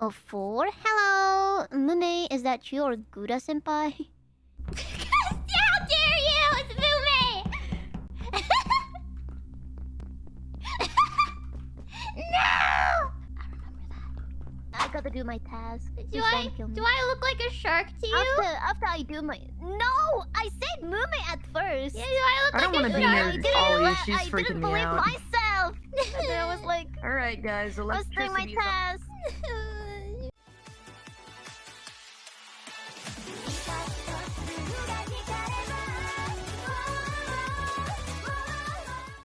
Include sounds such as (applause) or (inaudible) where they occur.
Oh, four? Hello, Mume, is that you or Gura senpai? (laughs) How dare you! It's Mume! (laughs) no! I remember that. I gotta do my task. Do Please I Do do I look like a shark to you? After, after I do my... No! I said Mume at first! Yeah, do I look I don't like wanna a be shark? near I didn't, Ollie, she's I freaking didn't believe out. myself! (laughs) and then I was like, Alright, guys, Let's do my task.